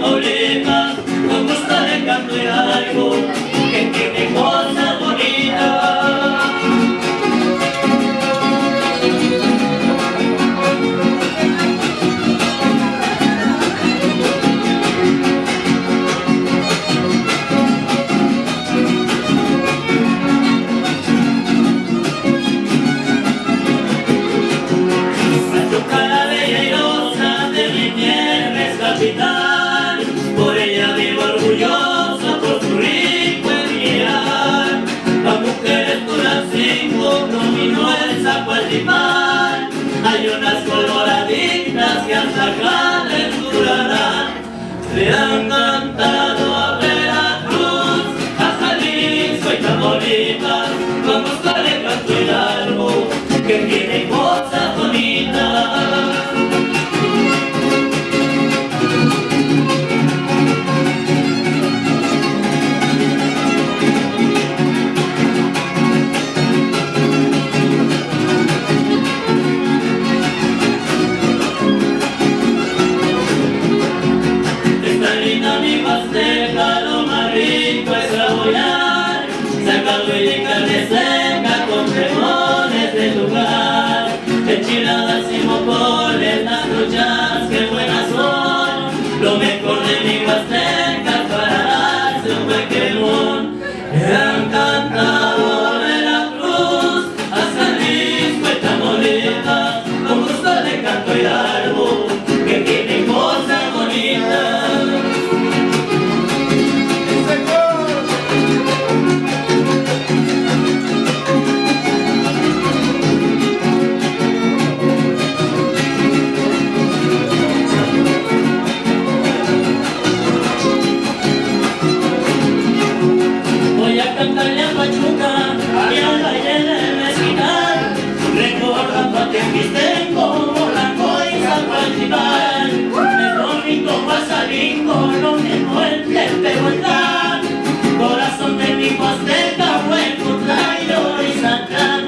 Tamaulipas, con gusto de cambiar algo. la gran endurarán, creando Listen. cantar la pachuca y al baile del mezquital, recordando a Tequistén como la coisa principal. El domingo pasadingo, lo mismo el de Tepehuacán, corazón de mi huasteca, buen contrario y santán.